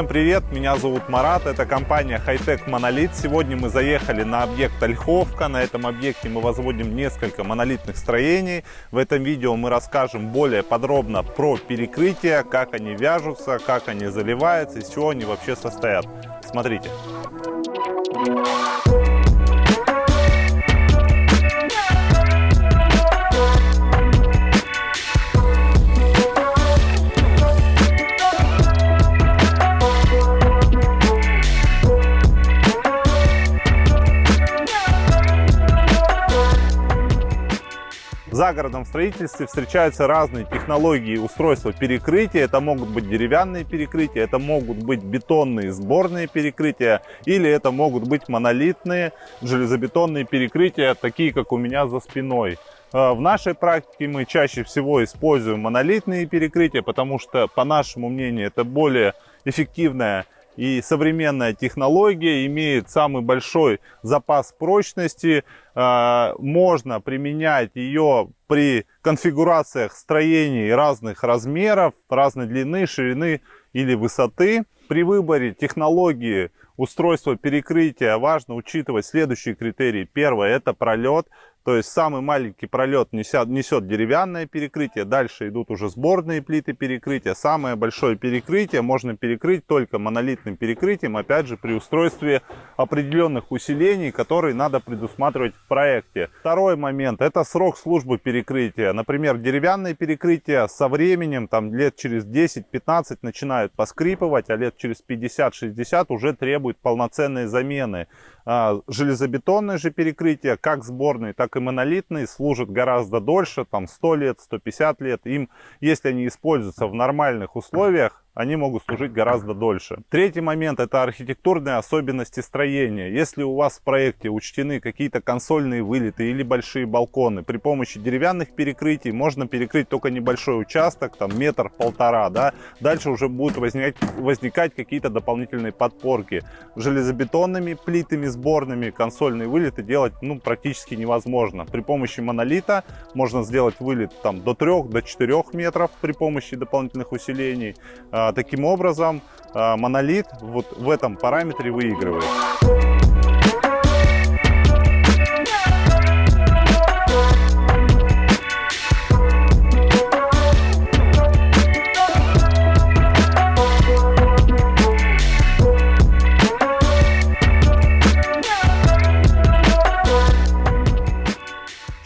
Всем привет, меня зовут Марат, это компания Hightech Monolith. Сегодня мы заехали на объект Ольховка. На этом объекте мы возводим несколько монолитных строений. В этом видео мы расскажем более подробно про перекрытия, как они вяжутся, как они заливаются, из чего они вообще состоят. Смотрите. В загородном строительстве встречаются разные технологии устройства перекрытия. Это могут быть деревянные перекрытия, это могут быть бетонные сборные перекрытия, или это могут быть монолитные железобетонные перекрытия, такие как у меня за спиной. А, в нашей практике мы чаще всего используем монолитные перекрытия, потому что, по нашему мнению, это более эффективная и современная технология имеет самый большой запас прочности. А, можно применять ее при конфигурациях строений разных размеров, разной длины, ширины или высоты. При выборе технологии устройства перекрытия важно учитывать следующие критерии. Первое – это пролет. То есть самый маленький пролет несет, несет деревянное перекрытие, дальше идут уже сборные плиты перекрытия. Самое большое перекрытие можно перекрыть только монолитным перекрытием, опять же при устройстве определенных усилений, которые надо предусматривать в проекте. Второй момент это срок службы перекрытия. Например, деревянное перекрытие со временем, там лет через 10-15 начинают поскрипывать, а лет через 50-60 уже требует полноценной замены. А, железобетонные же перекрытия, как сборные, так и монолитные, служат гораздо дольше, там 100 лет, 150 лет. Им, если они используются в нормальных условиях, они могут служить гораздо дольше. Третий момент – это архитектурные особенности строения. Если у вас в проекте учтены какие-то консольные вылеты или большие балконы, при помощи деревянных перекрытий можно перекрыть только небольшой участок, там метр-полтора, да, дальше уже будут возникать, возникать какие-то дополнительные подпорки. Железобетонными плитами сборными консольные вылеты делать ну, практически невозможно. При помощи монолита можно сделать вылет там, до 3 до 4 метров при помощи дополнительных усилений а, Таким образом, а, монолит вот в этом параметре выигрывает.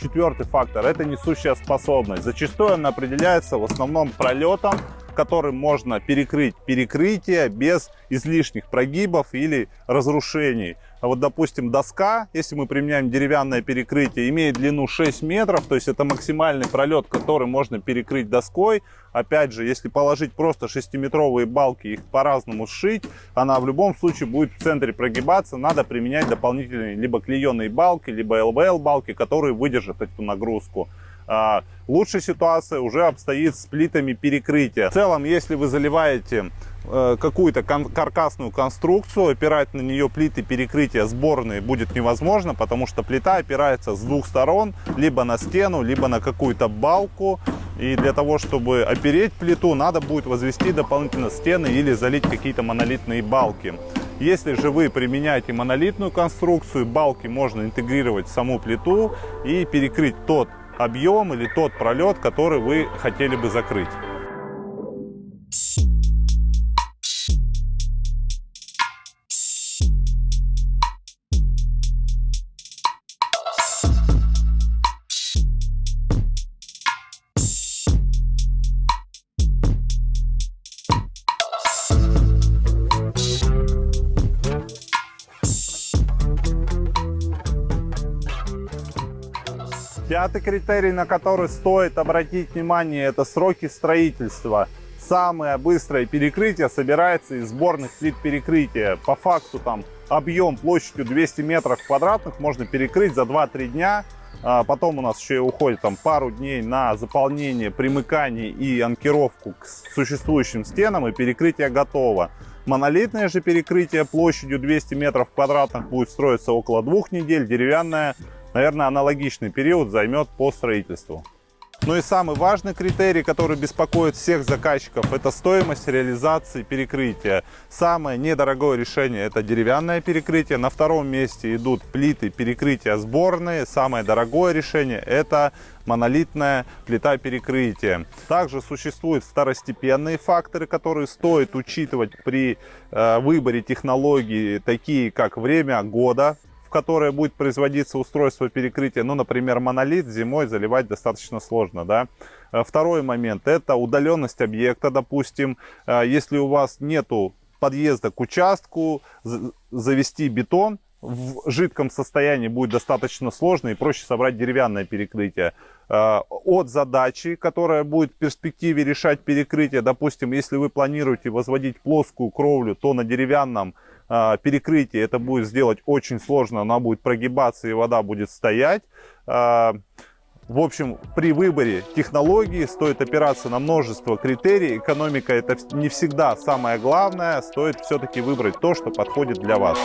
Четвертый фактор – это несущая способность. Зачастую она определяется в основном пролетом которым можно перекрыть перекрытие без излишних прогибов или разрушений. А вот, допустим, доска, если мы применяем деревянное перекрытие, имеет длину 6 метров, то есть это максимальный пролет, который можно перекрыть доской. Опять же, если положить просто 6-метровые балки, их по-разному сшить, она в любом случае будет в центре прогибаться. Надо применять дополнительные либо клееные балки, либо ЛВЛ балки, которые выдержат эту нагрузку. А, лучшая ситуация уже обстоит с плитами перекрытия. В целом, если вы заливаете э, какую-то каркасную конструкцию, опирать на нее плиты перекрытия сборные будет невозможно, потому что плита опирается с двух сторон, либо на стену, либо на какую-то балку. И для того, чтобы опереть плиту, надо будет возвести дополнительно стены или залить какие-то монолитные балки. Если же вы применяете монолитную конструкцию, балки можно интегрировать в саму плиту и перекрыть тот объем или тот пролет, который вы хотели бы закрыть. Пятый критерий, на который стоит обратить внимание, это сроки строительства. Самое быстрое перекрытие собирается из сборных плит перекрытия. По факту там объем площадью 200 метров квадратных можно перекрыть за 2-3 дня. А потом у нас еще уходит там пару дней на заполнение примыканий и анкировку к существующим стенам и перекрытие готово. Монолитное же перекрытие площадью 200 метров квадратных будет строиться около двух недель, деревянное Наверное, аналогичный период займет по строительству. Но и самый важный критерий, который беспокоит всех заказчиков, это стоимость реализации перекрытия. Самое недорогое решение это деревянное перекрытие. На втором месте идут плиты перекрытия сборные. Самое дорогое решение это монолитная плита перекрытия. Также существуют второстепенные факторы, которые стоит учитывать при э, выборе технологии, такие как время года, которое будет производиться устройство перекрытия, ну, например, монолит зимой заливать достаточно сложно, да. Э, второй момент – это удаленность объекта, допустим, э, если у вас нету подъезда к участку, завести бетон в жидком состоянии будет достаточно сложно и проще собрать деревянное перекрытие. Э, от задачи, которая будет в перспективе решать перекрытие, допустим, если вы планируете возводить плоскую кровлю, то на деревянном перекрытие это будет сделать очень сложно, она будет прогибаться и вода будет стоять. А, в общем, при выборе технологии стоит опираться на множество критерий. Экономика это не всегда самое главное. Стоит все-таки выбрать то, что подходит для вас.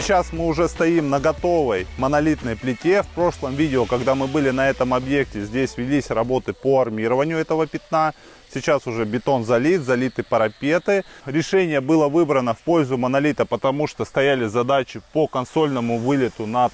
Сейчас мы уже стоим на готовой монолитной плите. В прошлом видео, когда мы были на этом объекте, здесь велись работы по армированию этого пятна. Сейчас уже бетон залит, залиты парапеты. Решение было выбрано в пользу монолита, потому что стояли задачи по консольному вылету над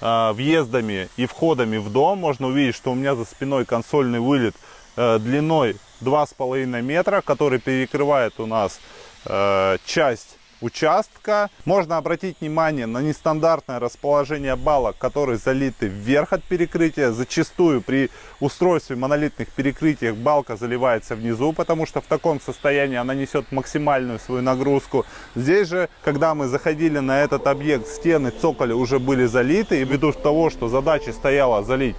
э, въездами и входами в дом. Можно увидеть, что у меня за спиной консольный вылет э, длиной 2,5 метра, который перекрывает у нас э, часть участка. Можно обратить внимание на нестандартное расположение балок, которые залиты вверх от перекрытия. Зачастую при устройстве монолитных перекрытиях балка заливается внизу, потому что в таком состоянии она несет максимальную свою нагрузку. Здесь же, когда мы заходили на этот объект, стены цоколя уже были залиты. И ввиду того, что задача стояла залить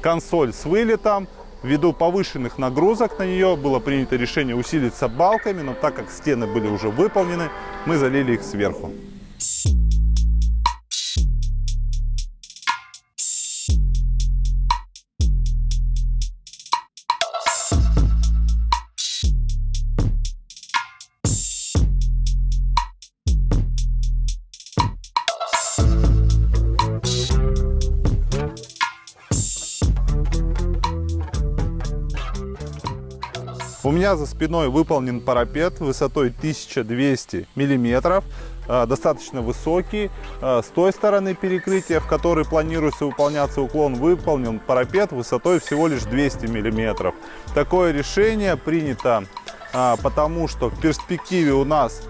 консоль с вылетом, Ввиду повышенных нагрузок на нее было принято решение усилиться балками, но так как стены были уже выполнены, мы залили их сверху. У меня за спиной выполнен парапет высотой 1200 миллиметров, а, достаточно высокий. А, с той стороны перекрытия, в которой планируется выполняться уклон, выполнен парапет высотой всего лишь 200 миллиметров. Такое решение принято а, потому, что в перспективе у нас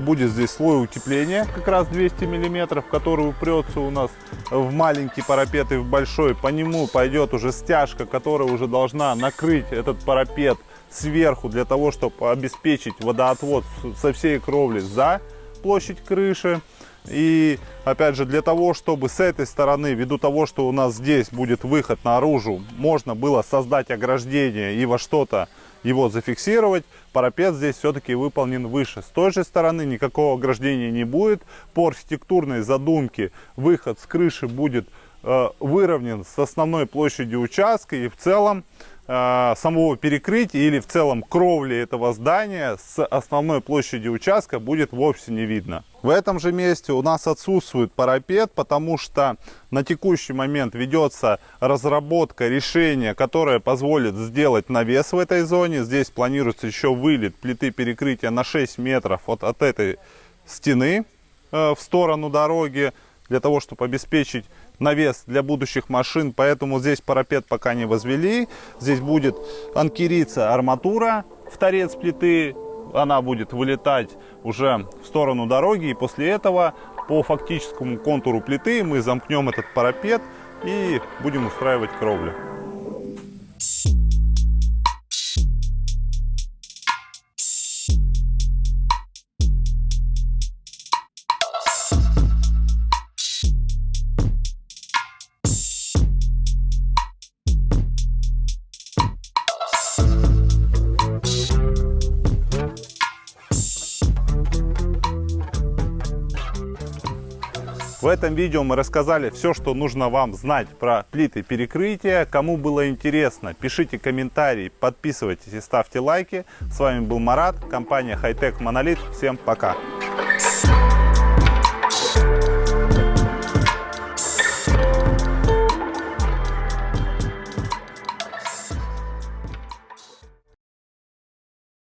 будет здесь слой утепления, как раз 200 миллиметров, который упрется у нас в маленький парапет и в большой. По нему пойдет уже стяжка, которая уже должна накрыть этот парапет сверху для того, чтобы обеспечить водоотвод со всей кровли за площадь крыши. И опять же для того, чтобы с этой стороны, ввиду того, что у нас здесь будет выход наружу, можно было создать ограждение и во что-то его зафиксировать, парапет здесь все-таки выполнен выше. С той же стороны никакого ограждения не будет. По архитектурной задумке выход с крыши будет э, выровнен с основной площадью участка и в целом самого перекрытия или в целом кровли этого здания с основной площади участка будет вовсе не видно. В этом же месте у нас отсутствует парапет, потому что на текущий момент ведется разработка решения, которое позволит сделать навес в этой зоне. Здесь планируется еще вылет плиты перекрытия на 6 метров от, от этой стены э, в сторону дороги, для того, чтобы обеспечить навес для будущих машин, поэтому здесь парапет пока не возвели. Здесь будет анкериться арматура в торец плиты, она будет вылетать уже в сторону дороги, и после этого по фактическому контуру плиты мы замкнем этот парапет и будем устраивать кровлю. В этом видео мы рассказали все, что нужно вам знать про плиты перекрытия. Кому было интересно, пишите комментарии, подписывайтесь и ставьте лайки. С вами был Марат, компания Hightech Monolith. Всем пока!